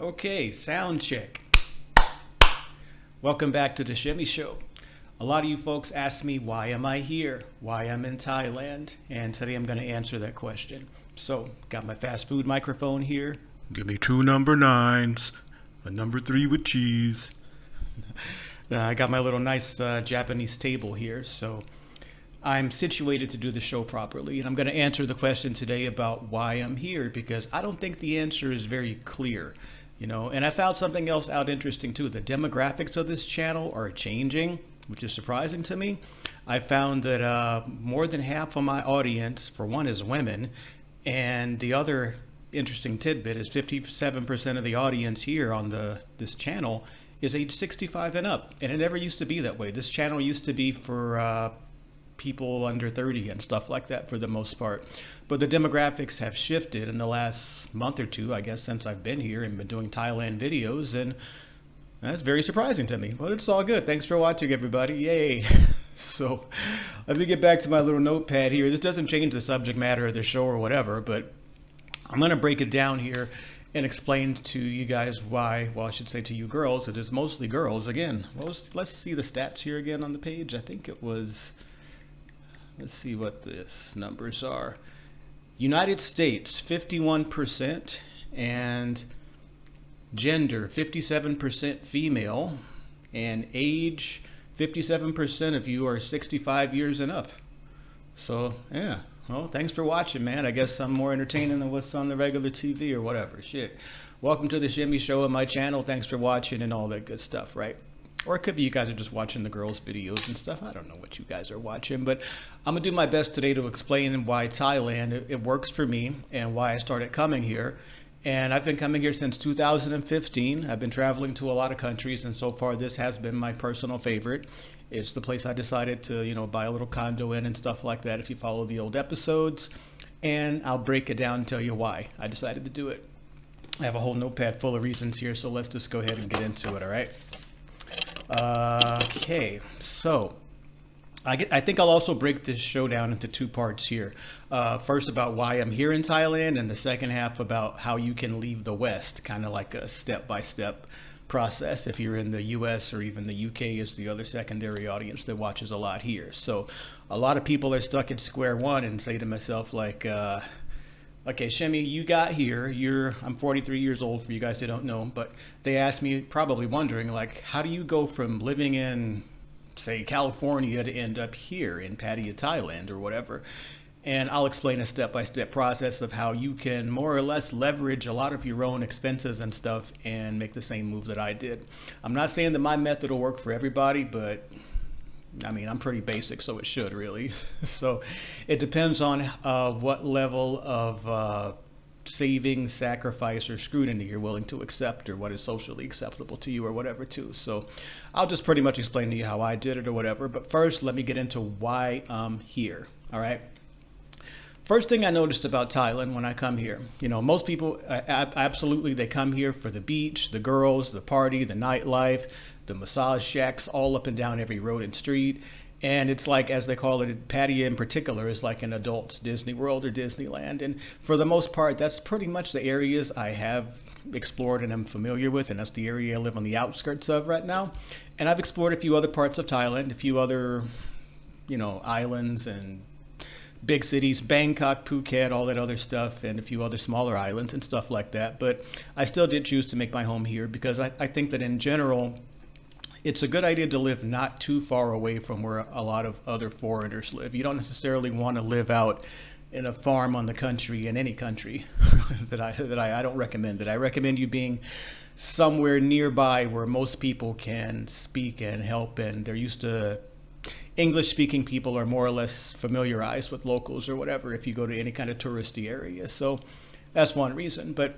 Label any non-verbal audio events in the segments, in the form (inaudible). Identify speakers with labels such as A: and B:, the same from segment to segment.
A: Okay, sound check. Welcome back to the Shimmy Show. A lot of you folks ask me why am I here, why I'm in Thailand, and today I'm going to answer that question. So, got my fast food microphone here.
B: Give me two number nines, a number three with cheese. (laughs)
A: Uh, I got my little nice uh, Japanese table here, so I'm situated to do the show properly. And I'm going to answer the question today about why I'm here because I don't think the answer is very clear. You know, and I found something else out interesting too. The demographics of this channel are changing, which is surprising to me. I found that uh, more than half of my audience, for one, is women, and the other interesting tidbit is 57% of the audience here on the this channel is age 65 and up, and it never used to be that way. This channel used to be for uh, people under 30 and stuff like that for the most part. But the demographics have shifted in the last month or two, I guess, since I've been here and been doing Thailand videos. And that's very surprising to me. But it's all good. Thanks for watching, everybody. Yay. (laughs) so let me get back to my little notepad here. This doesn't change the subject matter of the show or whatever, but I'm going to break it down here and explain to you guys why, well, I should say to you girls, it is mostly girls. Again, let's, let's see the stats here again on the page. I think it was Let's see what the numbers are. United States, 51%, and gender, 57% female, and age, 57% of you are 65 years and up. So, yeah. Well, thanks for watching, man. I guess I'm more entertaining than what's on the regular TV or whatever. Shit. Welcome to the Shimmy Show on my channel. Thanks for watching and all that good stuff, right? Or it could be you guys are just watching the girls' videos and stuff. I don't know what you guys are watching, but I'm to do my best today to explain why Thailand, it, it works for me and why I started coming here. And I've been coming here since 2015. I've been traveling to a lot of countries, and so far this has been my personal favorite. It's the place I decided to, you know, buy a little condo in and stuff like that if you follow the old episodes. And I'll break it down and tell you why I decided to do it. I have a whole notepad full of reasons here, so let's just go ahead and get into it, all right? Okay, so I, get, I think I'll also break this show down into two parts here. Uh, first about why I'm here in Thailand, and the second half about how you can leave the West, kind of like a step-by-step process if you're in the US or even the UK is the other secondary audience that watches a lot here. So a lot of people are stuck at square one and say to myself like, uh, okay, Shemi, you got here. You're I'm 43 years old for you guys that don't know, but they asked me probably wondering like, how do you go from living in say California to end up here in Pattaya, Thailand or whatever? And I'll explain a step-by-step -step process of how you can more or less leverage a lot of your own expenses and stuff and make the same move that I did. I'm not saying that my method will work for everybody, but I mean, I'm pretty basic, so it should really. (laughs) so it depends on uh, what level of uh, saving, sacrifice, or scrutiny you're willing to accept or what is socially acceptable to you or whatever too. So I'll just pretty much explain to you how I did it or whatever. But first, let me get into why I'm here. All right. First thing I noticed about Thailand when I come here, you know, most people absolutely they come here for the beach, the girls, the party, the nightlife, the massage shacks all up and down every road and street. And it's like, as they call it, Pattaya in particular is like an adult's Disney World or Disneyland. And for the most part, that's pretty much the areas I have explored and I'm familiar with. And that's the area I live on the outskirts of right now. And I've explored a few other parts of Thailand, a few other, you know, islands and big cities, Bangkok, Phuket, all that other stuff, and a few other smaller islands and stuff like that. But I still did choose to make my home here because I, I think that in general, it's a good idea to live not too far away from where a lot of other foreigners live. You don't necessarily want to live out in a farm on the country in any country (laughs) that I that I, I don't recommend that. I recommend you being somewhere nearby where most people can speak and help and they're used to English speaking people are more or less familiarized with locals or whatever if you go to any kind of touristy area. So that's one reason. But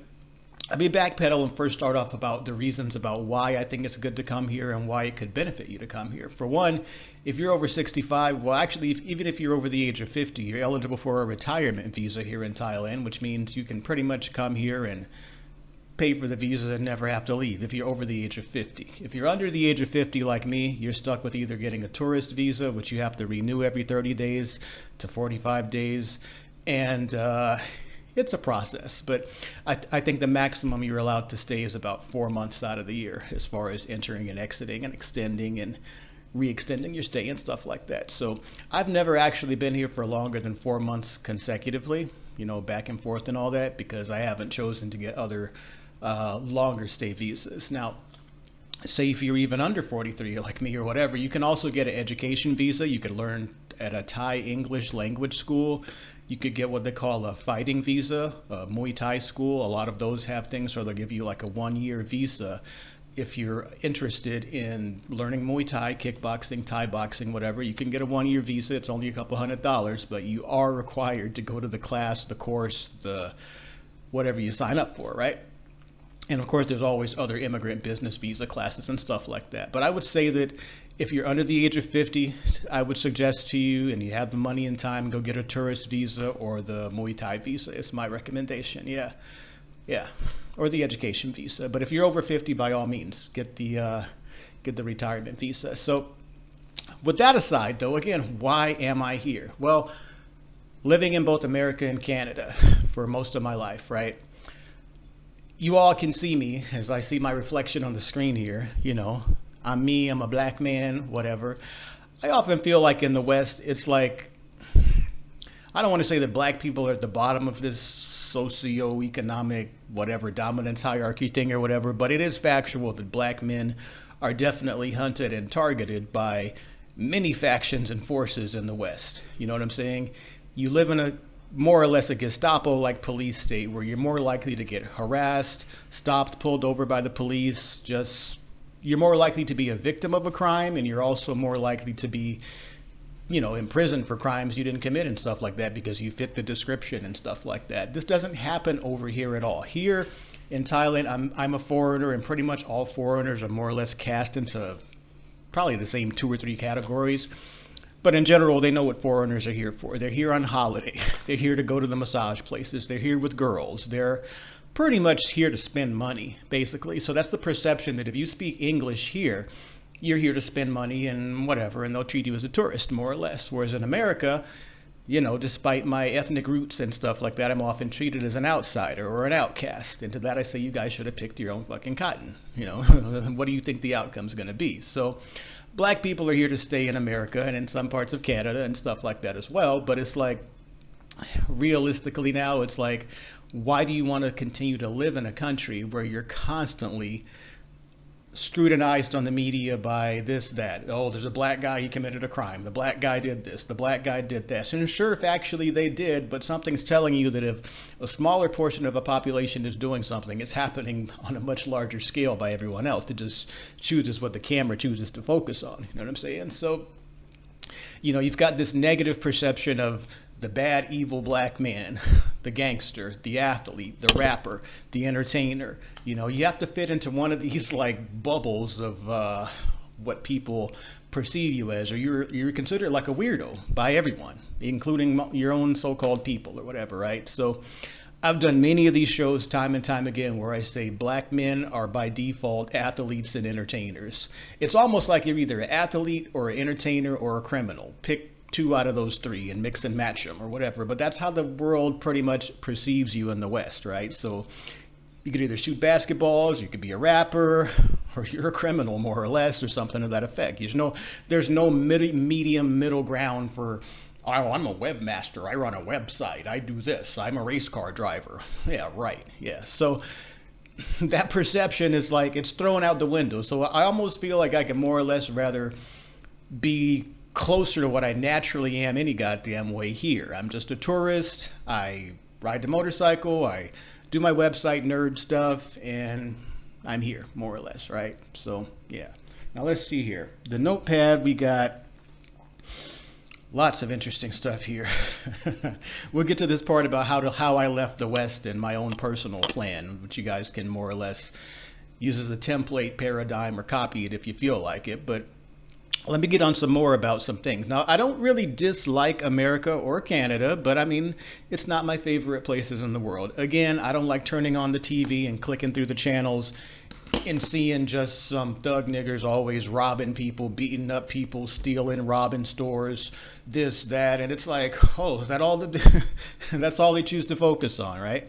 A: let me backpedal and first start off about the reasons about why I think it's good to come here and why it could benefit you to come here. For one, if you're over 65, well, actually, if, even if you're over the age of 50, you're eligible for a retirement visa here in Thailand, which means you can pretty much come here and pay for the visa and never have to leave if you're over the age of 50. If you're under the age of 50 like me, you're stuck with either getting a tourist visa, which you have to renew every 30 days to 45 days, and uh, it's a process, but I, I think the maximum you're allowed to stay is about four months out of the year as far as entering and exiting and extending and re-extending your stay and stuff like that. So I've never actually been here for longer than four months consecutively, you know, back and forth and all that because I haven't chosen to get other uh, longer stay visas. Now, say if you're even under 43 like me or whatever, you can also get an education visa. You could learn at a Thai English language school. You could get what they call a fighting visa, a Muay Thai school. A lot of those have things where they'll give you like a one year visa if you're interested in learning Muay Thai, kickboxing, Thai boxing, whatever, you can get a one year visa. It's only a couple hundred dollars, but you are required to go to the class, the course, the whatever you sign up for, right? And of course, there's always other immigrant business visa classes and stuff like that. But I would say that if you're under the age of 50, I would suggest to you, and you have the money and time, go get a tourist visa or the Muay Thai visa. It's my recommendation. Yeah. Yeah or the education visa. But if you're over 50, by all means, get the uh, get the retirement visa. So, with that aside, though, again, why am I here? Well, living in both America and Canada for most of my life, right? You all can see me as I see my reflection on the screen here. You know, I'm me, I'm a black man, whatever. I often feel like in the West, it's like, I don't want to say that black people are at the bottom of this socioeconomic, whatever, dominance hierarchy thing or whatever, but it is factual that black men are definitely hunted and targeted by many factions and forces in the West. You know what I'm saying? You live in a more or less a Gestapo like police state where you're more likely to get harassed, stopped, pulled over by the police, just you're more likely to be a victim of a crime and you're also more likely to be you know, in prison for crimes you didn't commit and stuff like that because you fit the description and stuff like that. This doesn't happen over here at all. Here in Thailand, I'm, I'm a foreigner, and pretty much all foreigners are more or less cast into probably the same two or three categories. But in general, they know what foreigners are here for. They're here on holiday. (laughs) They're here to go to the massage places. They're here with girls. They're pretty much here to spend money, basically. So that's the perception that if you speak English here, you're here to spend money and whatever, and they'll treat you as a tourist, more or less. Whereas in America, you know, despite my ethnic roots and stuff like that, I'm often treated as an outsider or an outcast. And to that, I say, you guys should have picked your own fucking cotton. You know, (laughs) what do you think the outcome's going to be? So, black people are here to stay in America and in some parts of Canada and stuff like that as well. But it's like, realistically now, it's like, why do you want to continue to live in a country where you're constantly scrutinized on the media by this, that. Oh, there's a black guy, he committed a crime. The black guy did this. The black guy did this. And sure, if actually they did, but something's telling you that if a smaller portion of a population is doing something, it's happening (laughs) on a much larger scale by everyone else. It just chooses what the camera chooses to focus on. You know what I'm saying? So, you know, you've got this negative perception of the bad, evil black man, the gangster, the athlete, the rapper, the entertainer. You know, you have to fit into one of these like bubbles of uh, what people perceive you as, or you're you're considered like a weirdo by everyone, including your own so-called people or whatever, right? So. I've done many of these shows time and time again where I say black men are by default athletes and entertainers. It's almost like you're either an athlete or an entertainer or a criminal. Pick two out of those three and mix and match them or whatever. But that's how the world pretty much perceives you in the West, right? So you could either shoot basketballs, you could be a rapper, (laughs) or you're a criminal more or less, or something to that effect. There's no, there's no mid- medium middle ground for. Oh, I'm a webmaster. I run a website. I do this. I'm a race car driver. Yeah, right. Yeah. So (laughs) that perception is like it's thrown out the window. So I almost feel like I can more or less rather be closer to what I naturally am any goddamn way here. I'm just a tourist. I ride the motorcycle. I do my website nerd stuff, and I'm here more or less, right? So yeah. Now let's see here. The notepad we got. Lots of interesting stuff here. (laughs) we'll get to this part about how to how I left the West and my own personal plan, which you guys can more or less use as a template paradigm or copy it if you feel like it. But let me get on some more about some things. Now, I don't really dislike America or Canada, but I mean, it's not my favorite places in the world. Again, I don't like turning on the TV and clicking through the channels and seeing just some thug niggers always robbing people, beating up people, stealing, robbing stores, this, that, and it's like, oh, is that all? The, (laughs) that's all they choose to focus on, right?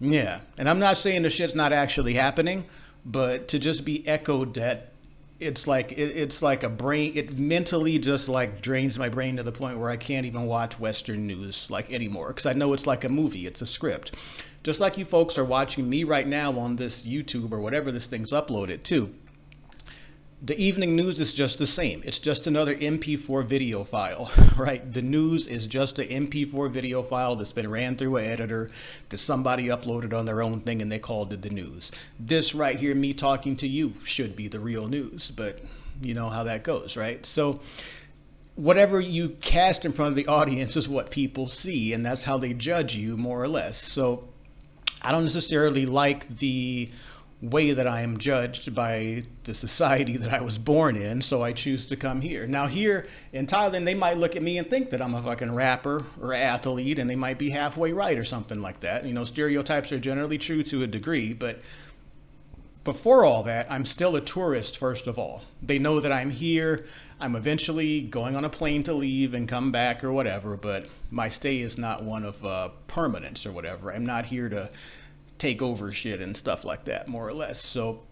A: Yeah, and I'm not saying the shit's not actually happening, but to just be echoed that it's like it, it's like a brain it mentally just like drains my brain to the point where i can't even watch western news like anymore because i know it's like a movie it's a script. Just like you folks are watching me right now on this youtube or whatever this thing's uploaded to the evening news is just the same. It's just another MP4 video file, (laughs) right? The news is just an MP4 video file that's been ran through an editor that somebody uploaded on their own thing and they called it the news. This right here, me talking to you, should be the real news, but you know how that goes, right? So, whatever you cast in front of the (laughs) audience is what people see, and that's how they judge you, more or less. So, I don't necessarily like the way that I am judged by the society that I was born in, so I choose to come here. Now, here in Thailand, they might look at me and think that I'm a fucking rapper or athlete, and they might be halfway right or something like that. You know, stereotypes are generally true to a degree, but before all that, I'm still a tourist, first of all. They know that I'm here. I'm eventually going on a plane to leave and come back or whatever, but my stay is not one of uh, permanence or whatever. I'm not here to take over shit and stuff like that, more or less. So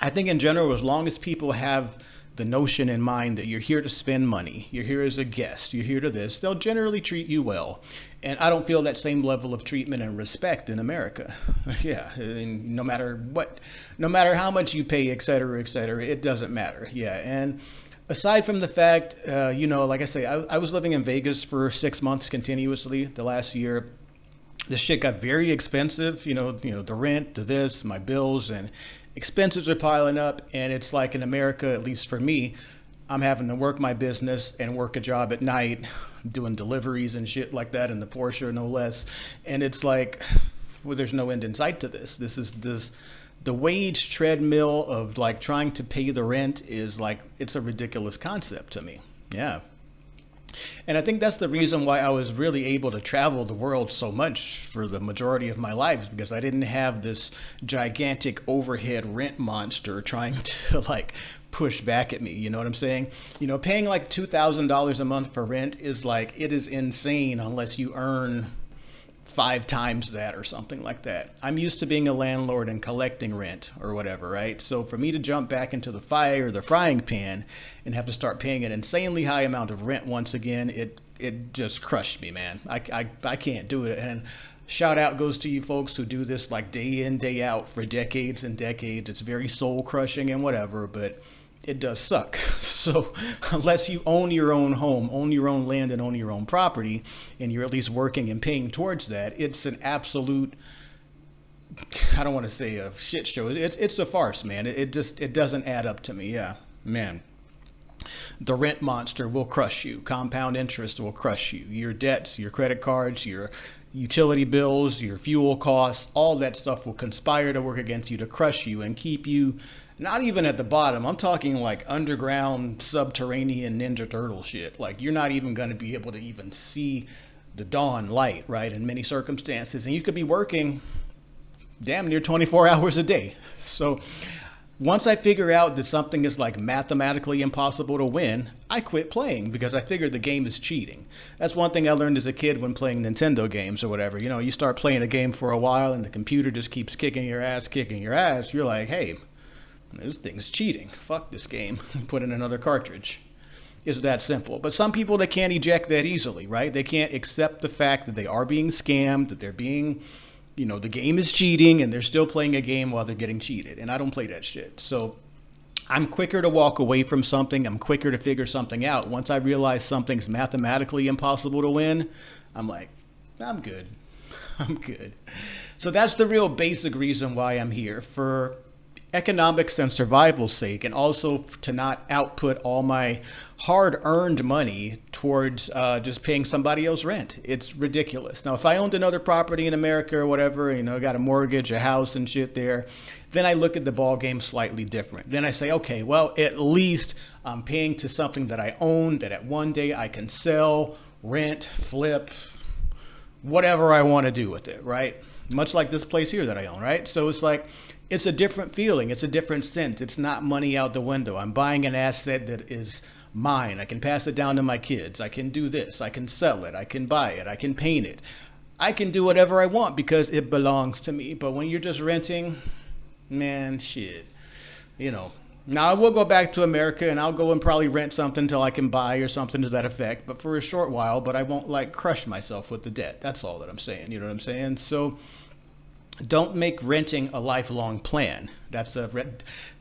A: I think in general, as long as people have the notion in mind that you're here to spend money, you're here as a guest, you're here to this, they'll generally treat you well. And I don't feel that same level of treatment and respect in America. (laughs) yeah, and no matter what, no matter how much you pay, et cetera, et cetera, it doesn't matter. Yeah, and aside from the fact, uh, you know, like I say, I, I was living in Vegas for six months continuously the last year the shit got very expensive. You know, you know the rent, the this, my bills, and expenses are piling up. And it's like in America, at least for me, I'm having to work my business and work a job at night, doing deliveries and shit like that in the Porsche, no less. And it's like, well, there's no end in sight to this. This is this. The wage treadmill of like trying to pay the rent is like it's a ridiculous concept to me. Yeah, and I think that's the reason why I was really able to travel the world so much for the majority of my life because I didn't have this gigantic overhead rent monster trying (laughs) to like push back at me. You know what I'm saying? You know, paying like $2,000 a month for rent is like, it is insane unless you earn five times that or something like that. I'm used to being a landlord and collecting rent or whatever, right? So for me to jump back into the fire or the frying pan and have to start paying an insanely high amount of rent once again, it it just crushed me, man. I, I, I can't do it. And shout out goes to you folks who do this like day in, day out for decades and decades. It's very soul crushing and whatever, but it does suck. (laughs) So unless you own your own home, own your own land, and own your own property, and you're at least working and paying towards that, it's an absolute. I don't want to say a shit show. It's it's a farce, man. It, it just it doesn't add up to me. Yeah, man. The rent monster will crush you. Compound interest will crush you. Your debts, your credit cards, your utility bills, your fuel costs, all that stuff will conspire to work against you to crush you and keep you not even at the bottom. I'm talking like underground, subterranean Ninja Turtle shit. Like you're not even going to be able to even see the dawn light, right? In many circumstances, and you could be working damn near 24 (laughs) hours a day. So once I figure out that something is like mathematically impossible to win, I quit playing because I figured the game is cheating. That's one thing I learned as a kid when playing Nintendo games or whatever. You know, you start playing a game for a while and the computer just keeps kicking your ass, kicking your ass. You're like, hey, this thing's cheating. Fuck this game. (laughs) Put in another cartridge. It's that simple. But some people, they can't eject that easily, right? They can't accept the fact that they are being scammed, that they're being, you know, the game is cheating and they're still playing a game while they're getting cheated. And I don't play that shit. So I'm quicker to walk away from something. I'm quicker to figure something out. Once I realize something's mathematically impossible to win, I'm like, I'm good. (laughs) I'm good. So that's the real basic reason why I'm here. For economics and survival's sake, and also to not output all my hard earned money towards uh, just paying somebody else rent. It's ridiculous. Now, if I owned another property in America or whatever, you know, got a mortgage, a house, and shit there, then I look at the ball game slightly different. Then I say, okay, well, at least I'm paying to something that I own, that at one day I can sell, rent, flip, whatever I want to do with it, right? Much like this place here that I own, right? So it's like it's a different feeling. It's a different sense. It's not money out the window. I'm buying an asset that is mine. I can pass it down to my kids. I can do this. I can sell it. I can buy it. I can paint it. I can do whatever I want because it belongs to me. But when you're just renting, man, shit. You know, now I will go back to America and I'll go and probably rent something until I can buy or something to that effect, but for a short while, but I won't like crush myself with the debt. That's all that I'm saying. You know what I'm saying? So don't make renting a lifelong plan. That's a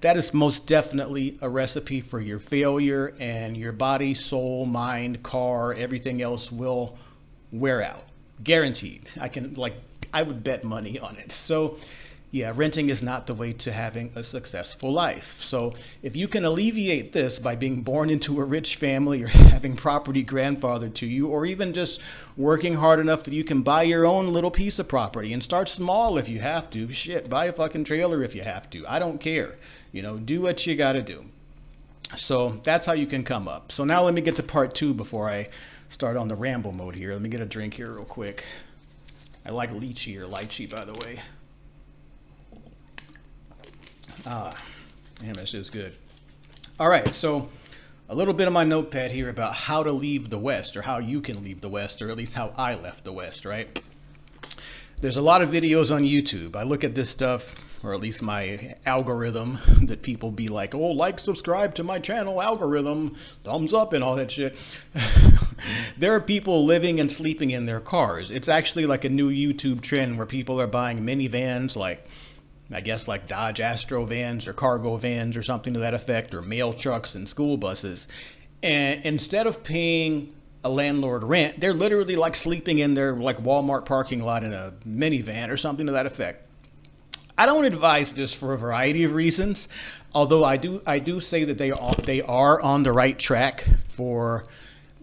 A: that is most definitely a recipe for your failure and your body, soul, mind, car, everything else will wear out. Guaranteed. I can like I would bet money on it. So yeah, renting is not the way to having a successful life. So if you can alleviate this by being born into a rich family or (laughs) having property grandfathered to you, or even just working hard enough that you can buy your own little piece of property and start small if you have to. Shit, buy a fucking trailer if you have to. I don't care. You know, do what you got to do. So that's how you can come up. So now let me get to part two before I start on the ramble mode here. Let me get a drink here real quick. I like lychee or lychee, by the way. Ah, damn, this is good. All right, so a little bit of my notepad here about how to leave the West, or how you can leave the West, or at least how I left the West, right? There's a lot of videos on YouTube. I look at this stuff, or at least my algorithm, (laughs) that people be like, oh, like, subscribe to my channel, algorithm, thumbs up, and all that shit. (laughs) there are people living and sleeping in their cars. It's actually like a new YouTube trend where people are buying minivans, like I guess like Dodge Astro vans or cargo vans or something to that effect, or mail trucks and school buses. And instead of paying a landlord rent, they're literally like sleeping in their like Walmart parking lot in a minivan or something to that effect. I don't advise this for a variety of reasons, although I do I do say that they are they are on the right track for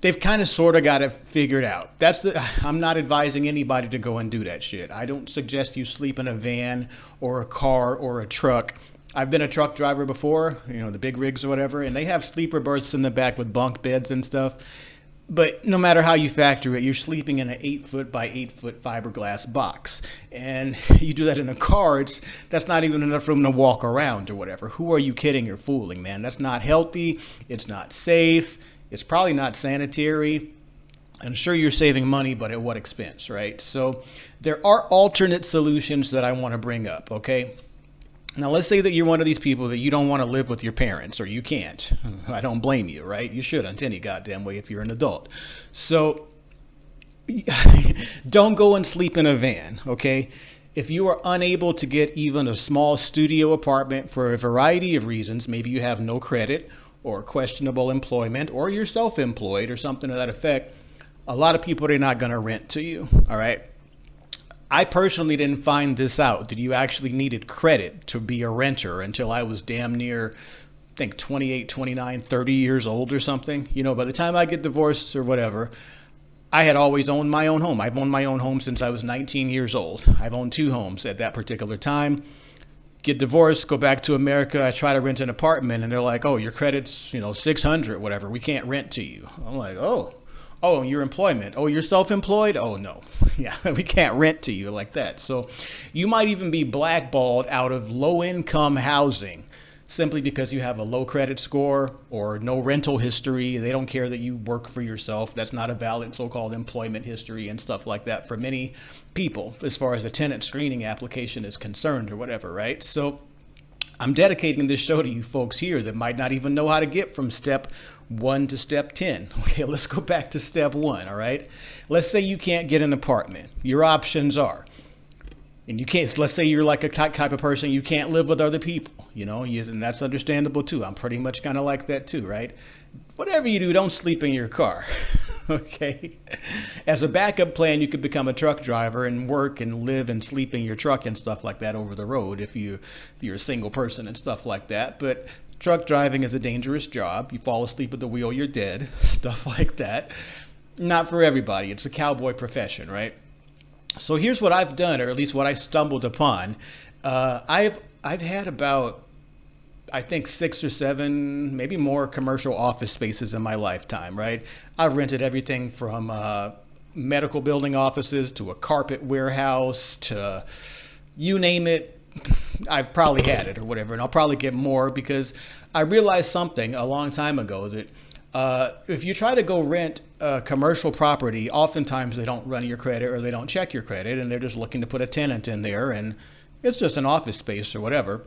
A: they've kind of sort of got it figured out. That's the, (sighs) I'm not advising anybody to go and do that shit. I don't suggest you sleep in a van or a car or a truck. I've been a truck driver before, you know, the big rigs or whatever, and they have sleeper berths in the back with bunk beds and stuff. But no matter how you factor it, you're sleeping in an eight foot by eight foot fiberglass box. And (laughs) you do that in a car, it's, that's not even enough room to walk around or whatever. Who are you kidding or fooling, man? That's not healthy. It's not safe it's probably not sanitary. I'm sure you're saving money, but at what expense, right? So there are alternate solutions that I want to bring up, okay? Now, let's say that you're one of these people that you don't want to live with your parents or you can't. (laughs) I don't blame you, right? You shouldn't any goddamn way if you're an adult. So (laughs) don't go and sleep in a van, okay? If you are unable to get even a small studio apartment for a variety of reasons, maybe you have no credit or questionable employment or you're self-employed or something to that effect, a lot of people are not going to rent to you. All right. I personally didn't find this out that you actually needed credit to be a renter until I was damn near, I think 28, 29, 30 years old or something. You know, by the time I get divorced or whatever, I had always owned my own home. I've owned my own home since I was 19 years old. I've owned two homes at that particular time get divorced, go back to America. I try to rent an apartment, and they're like, "Oh, your credit's you know 600, whatever. We can't rent to you." I'm like, "Oh, oh, your employment. Oh, you're self-employed. Oh no, (laughs) yeah, we can't rent to you like that." So, you might even be blackballed out of low-income housing simply because you have a low credit score or no rental history. They don't care that you work for yourself. That's not a valid so-called employment history and stuff like that for many people as far as a tenant screening application is concerned or whatever, right? So I'm dedicating this show to you folks here that might not even know how to get from step one to step 10. (laughs) Okay, let's go back to step one, all right? Let's say you can't get an apartment. Your options are and you can't let's say you're like a type of person you can't live with other people you know you, and that's understandable too. I'm pretty much kind of like that too right? Whatever you do don't sleep in your car (laughs) okay? As a backup plan you could become a truck driver and work and live and sleep in your truck and stuff like that over the road if you if you're a single person and stuff like that but truck driving is a dangerous job. You fall asleep at the wheel you're dead (laughs) stuff like that. Not for everybody. It's a cowboy profession right so here's what I've done, or at least what I stumbled upon. Uh, I've I've had about I think six or seven, maybe more commercial office spaces in my lifetime. Right? I've rented everything from uh, medical building offices to a carpet warehouse to you name it. I've probably had it or whatever, and I'll probably get more because I realized something a long time ago that uh, if you try to go rent a commercial property, oftentimes they don't run your credit or they don't check your credit, and they're just looking to put a tenant in there, and it's just an office space or whatever.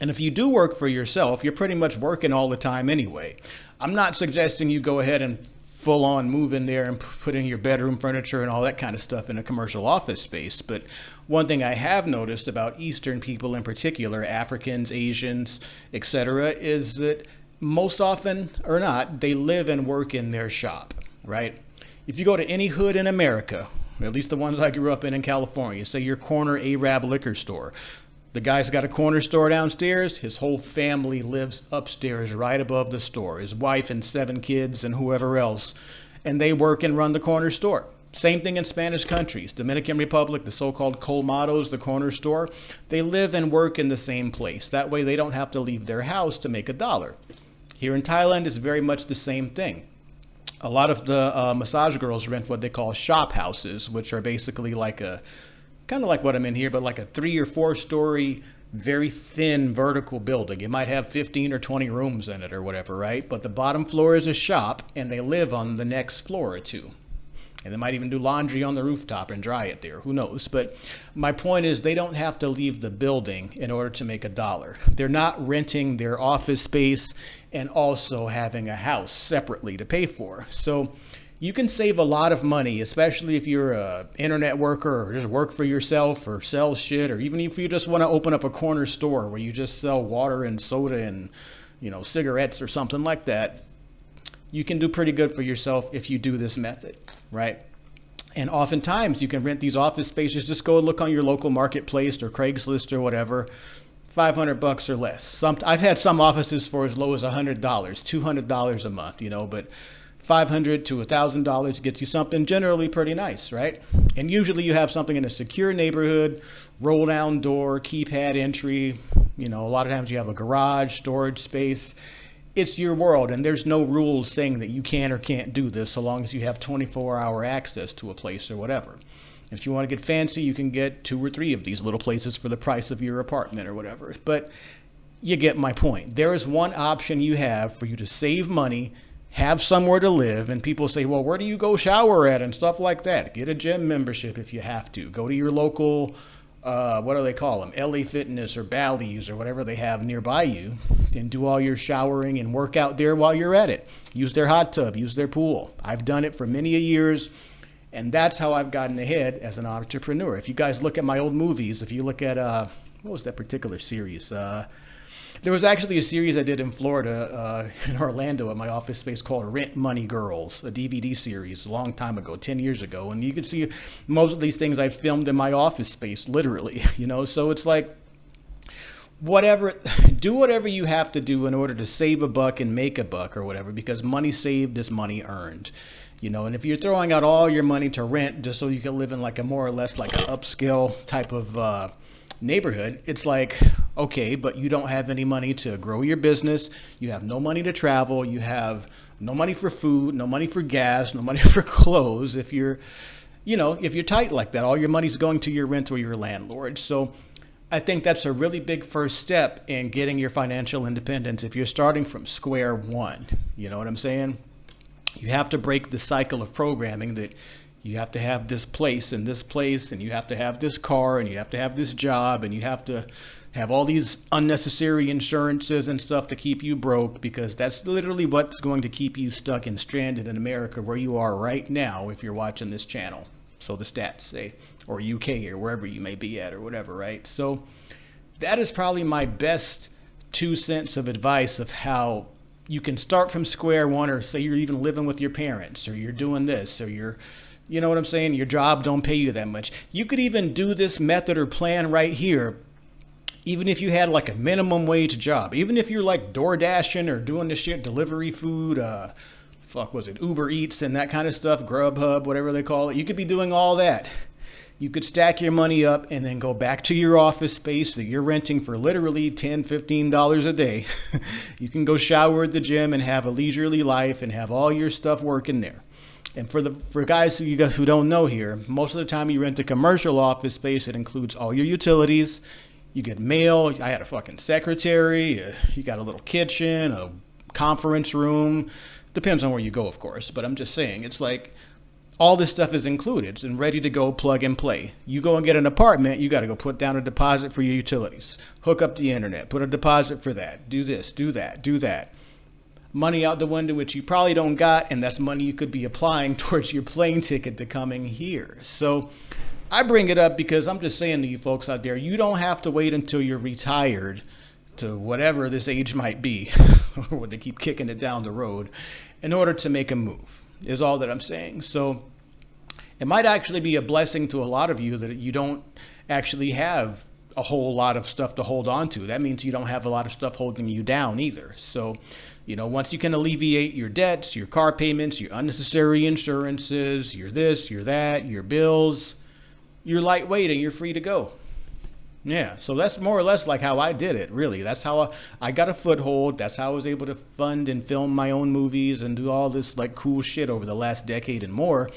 A: And if you do work for yourself, you're pretty much working all the time anyway. I'm not suggesting you go ahead and full on move in there and put in your bedroom furniture and all that kind of stuff in a commercial office space. But one thing I have noticed about Eastern people in particular, Africans, Asians, etc., is that most often or not, they live and work in their shop, right? If you go to any hood in America, at least the ones I grew up in in California, say your corner Arab liquor store, the guy's got a corner store downstairs. His whole family lives upstairs, right above the store. His wife and seven kids, and whoever else. And they work and run the corner store. Same thing in Spanish countries. Dominican Republic, the so called colmados, the corner store, they live and work in the same place. That way they don't have to leave their house to make a dollar. Here in Thailand, it's very much the same thing. A lot of the uh, massage girls rent what they call shop houses, which are basically like a kind of like what I'm in here, but like a three or four story, very thin vertical building. It might have 15 or 20 rooms in it or whatever, right? But the bottom floor is a shop and they live on the next floor or two. And they might even do laundry on the rooftop and dry it there. Who knows? But my point is, they don't have to leave the building in order to make a dollar. They're not renting their office space and also having a house separately to pay for. So you can save a lot of money, especially if you're a internet worker or just work for yourself or sell shit, or even if you just want to open up a corner store where you just sell water and soda and you know cigarettes or something like that. You can do pretty good for yourself if you do this method, right? And oftentimes you can rent these office spaces. Just go look on your local marketplace or Craigslist or whatever. 500 bucks or less. Some I've had some offices for as low as $100, $200 a month, you know, but 500 to $1,000 gets you something generally pretty nice, right? And usually you have something in a secure neighborhood, roll down door, keypad entry. You know, a lot of times you have a garage, storage space. It's your world, and there's no rules saying that you can or can't do this so long as you have 24 hour access to a place or whatever. If you want to get fancy, you can get two or three of these little places for the price of your apartment or whatever. But you get my point. There is one option you have for you to save money have somewhere to live. And people say, well, where do you go shower at and stuff like that? Get a gym membership if you have to. Go to your local, uh, what do they call them? LA Fitness or Bally's or whatever they have nearby you and do all your showering and work out there while you're at it. Use their hot tub, use their pool. I've done it for many a years. And that's how I've gotten ahead as an entrepreneur. If you guys look at my old movies, if you look at, uh, what was that particular series? Uh, there was actually a series I did in Florida, uh, (laughs) in Orlando, at my office space called Rent Money Girls, a DVD series a long time ago, 10 years ago. And you can see most of these things I filmed in my office space, literally, (laughs) you know? So it's like, whatever, (sighs) do whatever you have to do in order to save a buck and make a buck or whatever, because money saved is money earned you know and if you're throwing out all your money to rent just so you can live in like a more or less like an upscale type of uh, neighborhood, it's like, okay, but you don't have any money to grow your business. You have no money to travel. You have no money for food, no money for gas, no money (laughs) for clothes. If you're, you know, if you're tight like that, all your money's going to your rent or your landlord. So I think that's a really big first step in getting your financial independence if you're starting from square one. You know what I'm saying? You have to break the cycle of programming that you have to have this place and this place and you have to have this car and you have to have this job and you have to have all these unnecessary insurances and stuff to keep you broke because that's literally what's going to keep you stuck and stranded in America where you are right now if you're watching this channel. So the stats say, or UK or wherever you may be at or whatever, right? So that is probably my best two cents of advice of how you can start from square one or say you're even living with your parents or you're doing this or you're you know what I'm saying? Your job don't pay you that much. You could even do this method or plan right here even if you had like a minimum wage job, even if you're like door dashing or doing this shit, delivery food, uh, fuck was it, Uber Eats and that kind of stuff, Grubhub, whatever they call it, you could be doing all that. You could stack your money up and then go back to your office space that you're renting for literally $10, $15 a day. (laughs) you can go shower at the gym and have a leisurely life and have all your stuff working there. And for the for guys who you guys who don't know here, most of the time you rent a commercial office space, it includes all your utilities, You get mail. I had a fucking secretary. You got a little kitchen, a conference room. Depends on where you go, of course. But I'm just saying, it's like all this stuff is included and ready to go plug and play. You go and get an apartment, you got to go put down a deposit for your utilities, hook up the internet, put a deposit for that, do this, do that, do that. Money out the window, which you probably don't got, and that's money you could be applying (laughs) towards your plane ticket to coming here. So I bring it up because I'm just saying to you folks out there, you don't have to wait until you're retired to whatever this age might be, (laughs) or they keep kicking it down the road, in order to make a move, is all that I'm saying. So it might actually be a blessing to a lot of you that you don't actually have a whole lot of stuff to hold on to. That means you don't have a lot of stuff holding you down either. So, you know, once you can alleviate your debts, your car payments, your unnecessary insurances, your this, your that, your bills, you're lightweight and you're free to go. Yeah, so that's more or less like how I did it, really. That's how I, I got a foothold. That's how I was able to fund and film my own movies and do all this like cool shit over the last decade and more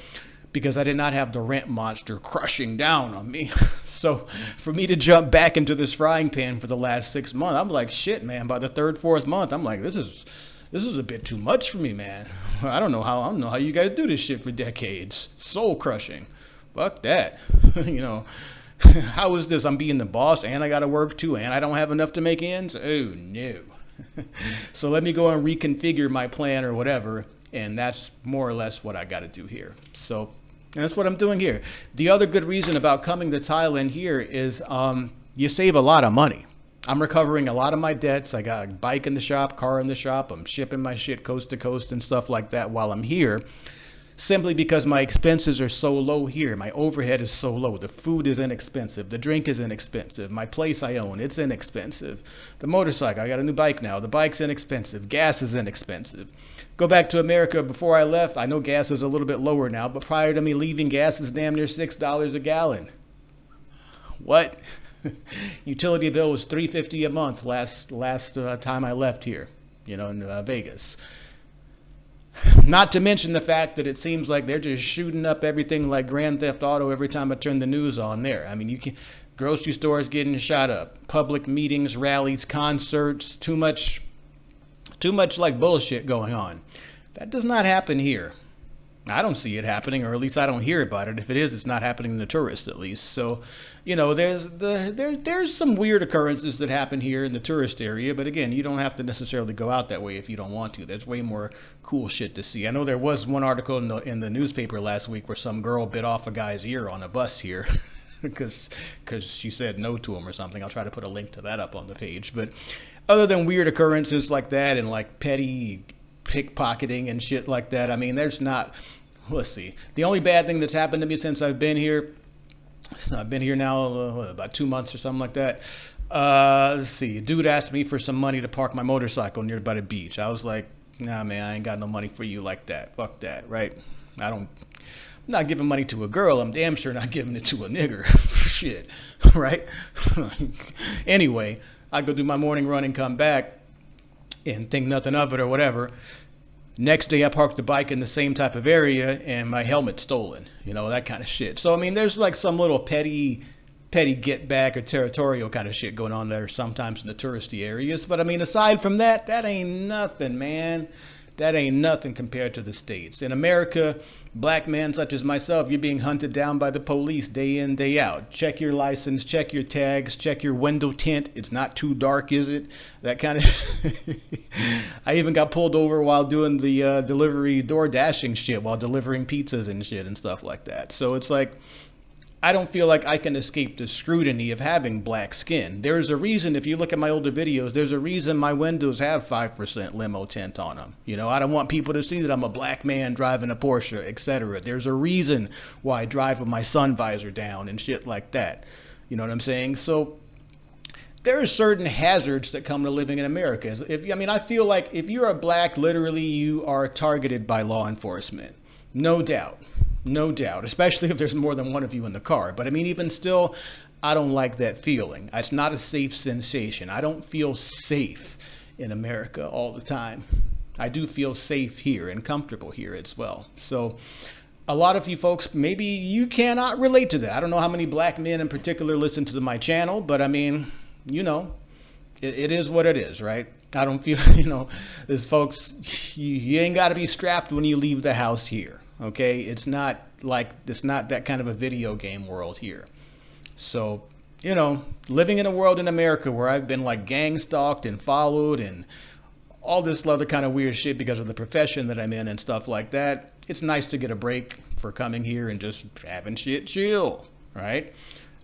A: because I did not have the rent monster crushing down on me. (laughs) so for me to jump back into this frying pan for the last six months, I'm like, shit, man. By the third, fourth month, I'm like, this is this is a bit too much for me, man. I don't know how I don't know how you guys do this shit for decades. Soul crushing. Fuck that. (laughs) you know. (laughs) How is this? I'm being the boss and I got to work too and I don't have enough to make ends? Oh, no. (laughs) so let me go and reconfigure my plan or whatever. And that's more or less what I got to do here. So that's what I'm doing here. The other good reason about coming to Thailand here is um, you save a lot of money. I'm recovering a lot of my debts. I got a bike in the shop, car in the shop. I'm shipping my shit coast to coast and stuff like that while I'm here simply because my expenses are so low here. My overhead is so low. The food is inexpensive. The drink is inexpensive. My place I own, it's inexpensive. The motorcycle, I got a new bike now. The bike's inexpensive. Gas is inexpensive. Go back to America before I left. I know gas is a little bit lower now, but prior to me leaving, gas is damn near $6 a gallon. What? (laughs) Utility bill was 350 a month last last uh, time I left here, you know, in uh, Vegas. Not to mention the fact that it seems like they're just shooting up everything like Grand Theft Auto every time I turn the news on there. I mean, you can grocery stores getting shot up, public meetings, rallies, concerts, too much too much like bullshit going on. That does not happen here. I don't see it happening, or at least I don't hear about it. If it is, it's not happening to the tourists, at least. So, you know, there's the there there's some weird occurrences that happen here in the tourist area, but again, you don't have to necessarily go out that way if you don't want to. There's way more cool shit to see. I know there was one article in the in the newspaper last week where some girl bit off a guy's ear on a bus here. (laughs) Because because she said no to him or something. I'll try to put a link to that up on the page. But other than weird occurrences like that and like petty pickpocketing and shit like that. I mean, there's not. Let's see. The only bad thing that's happened to me since I've been here, I've been here now uh, about two months or something like that. Uh, let's see. A dude asked me for some money to park my motorcycle near by the beach. I was like, Nah, man, I ain't got no money for you like that. Fuck that, right? I don't. I'm not giving money to a girl. I'm damn sure not giving it to a nigger. (laughs) Shit, (laughs) right? (laughs) anyway, I go do my morning run and come back and think nothing of it or whatever. Next day, I parked the bike in the same type of area and my helmet's stolen. You know that kind of shit. So I mean, there's like some little petty, petty get back or territorial kind of shit going on there sometimes in the touristy areas. But I mean, aside from that, that ain't nothing, man. That ain't nothing compared to the states. In America, black men such as myself, you're being hunted down by the police day in, day out. Check your license, check your tags, check your window tint. It's not too dark, is it? That kind of. (laughs) I even got pulled over while doing the uh, delivery door dashing shit, while delivering pizzas and shit and stuff like that. So it's like. I don't feel like I can escape the scrutiny of having black skin. There's a reason, if you look at my older videos, there's a reason my windows have 5% limo tint on them. You know, I don't want people to see that I'm a black man driving a Porsche, etc. There's a reason why I drive with my sun visor down and shit like that. You know what I'm saying? So there are certain hazards that come to living in America. If, I mean, I feel like if you're a black, literally you are targeted by law enforcement. No doubt. No doubt, especially if there's more than one of you in the car. But I mean, even still, I don't like that feeling. It's not a safe sensation. I don't feel safe in America all the time. I do feel safe here and comfortable here as well. So, a lot of you folks, maybe you cannot relate to that. I don't know how many black men in particular listen to my channel, but I mean, you know, it, it is what it is, right? I don't feel, (laughs) you know, there's folks, you, you ain't got to be strapped when you leave the house here, okay? It's not like, it's not that kind of a video game world here. So, you know, living in a world in America where I've been like gang stalked and followed and all this other kind of weird shit because of the profession that I'm in and stuff like that, it's nice to get a break for coming here and just having shit chill, right?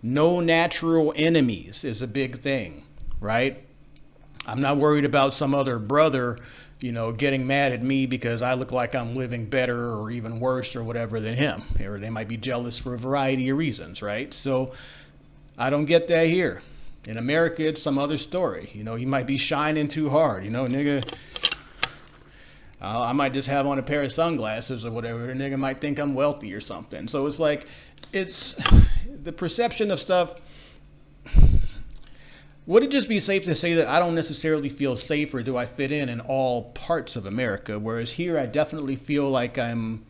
A: No natural enemies is a big thing, right? I'm not worried about some other brother, you know, getting mad at me because I look like I'm living better or even worse or whatever than him. Or they might be jealous for a variety of reasons, right? So I don't get that here. In America, it's some other story. You know, you might be shining too hard. You know, nigga, uh, I might just have on a pair of sunglasses or whatever. A nigga might think I'm wealthy or something. So it's like, it's the perception of stuff. Would it just be safe to say that I don't necessarily feel safe or do I fit in in all parts of America? Whereas here, I definitely feel like I'm,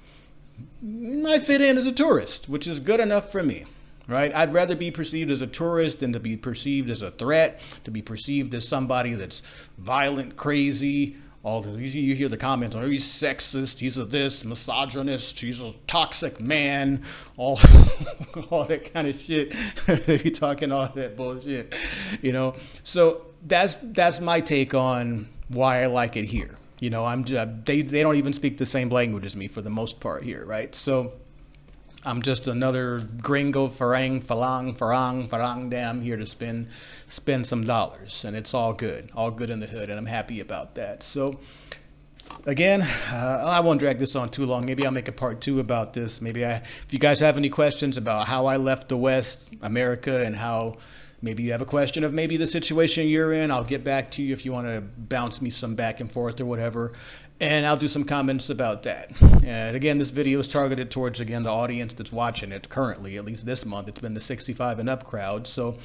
A: I fit in as a tourist, which is good enough for me right? I'd rather be perceived as a tourist than to be perceived as a threat, to be perceived as somebody that's violent, crazy. All the you hear the comments, oh, he's sexist, he's a this, misogynist, he's a toxic man, all, (laughs) all that kind of shit. (laughs) they be talking all that bullshit, you know. So that's that's my take on why I like it here. You know, I'm uh, they they don't even speak the same language as me for the most part here, right? So I'm just another gringo farang falang farang farang dam here to spend spend some dollars and it's all good all good in the hood and I'm happy about that. So again uh, I won't drag this on too long. Maybe I'll make a part two about this. Maybe I if you guys have any questions about how I left the West America and how maybe you have a question of maybe the situation you're in I'll get back to you if you want to bounce me some back and forth or whatever and I'll do some comments about that. And again, this video is targeted towards, again, the audience that's watching it currently, at least this month. It's been the 65 and up crowd. So,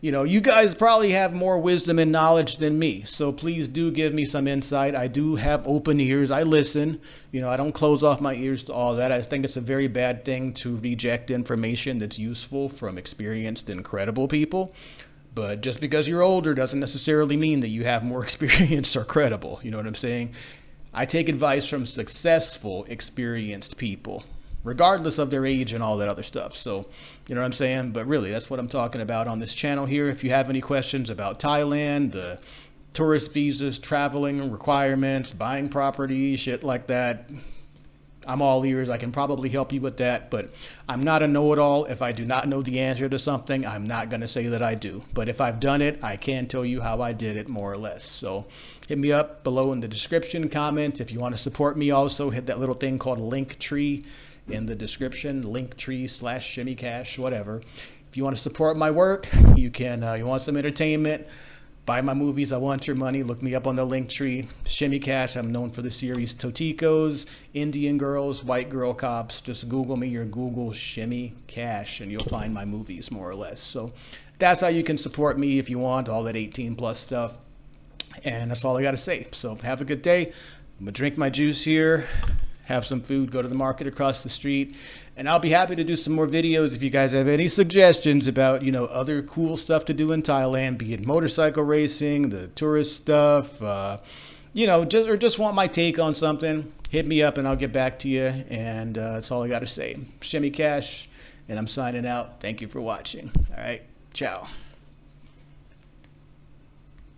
A: you know, you guys probably have more wisdom and knowledge than me. So please do give me some insight. I do have open ears. I listen. You know, I don't close off my ears to all that. I think it's a very bad thing to reject information that's useful from experienced and credible people. But just because you're older doesn't necessarily mean that you have more (laughs) experience or credible. You know what I'm saying? I take advice from successful, experienced people, regardless of their age and all that other stuff. So, you know what I'm saying? But really, that's what I'm talking about on this channel here. If you have any questions about Thailand, the tourist visas, traveling requirements, buying property, shit like that, I'm all ears. I can probably help you with that, but I'm not a know-it-all. If I do not know the answer to something, I'm not going to say that I do. But if I've done it, I can tell you how I did it more or less. So hit me up below in the description comment. If you want to support me also, hit that little thing called Linktree in the description, Linktree slash Shimmy Cash, whatever. If you want to support my work, you can, uh, you want some entertainment, buy my movies. I want your money. Look me up on the Linktree. Shimmy Cash. I'm known for the series Toticos, Indian Girls, White Girl Cops. Just Google me or Google Shimmy Cash and you'll find my movies more or less. So that's how you can support me if you want all that 18 plus stuff. And that's all I got to say. So have a good day. I'm going to drink my juice here have some food, go to the market across the street. And I'll be happy to do some more videos if you guys have any suggestions about, you know, other cool stuff to do in Thailand, be it motorcycle racing, the tourist stuff, uh, you know, just or just want my take on something, hit me up and I'll get back to you. And uh, that's all I got to say. Shimmy Cash, and I'm signing out. Thank you for watching. All right. Ciao.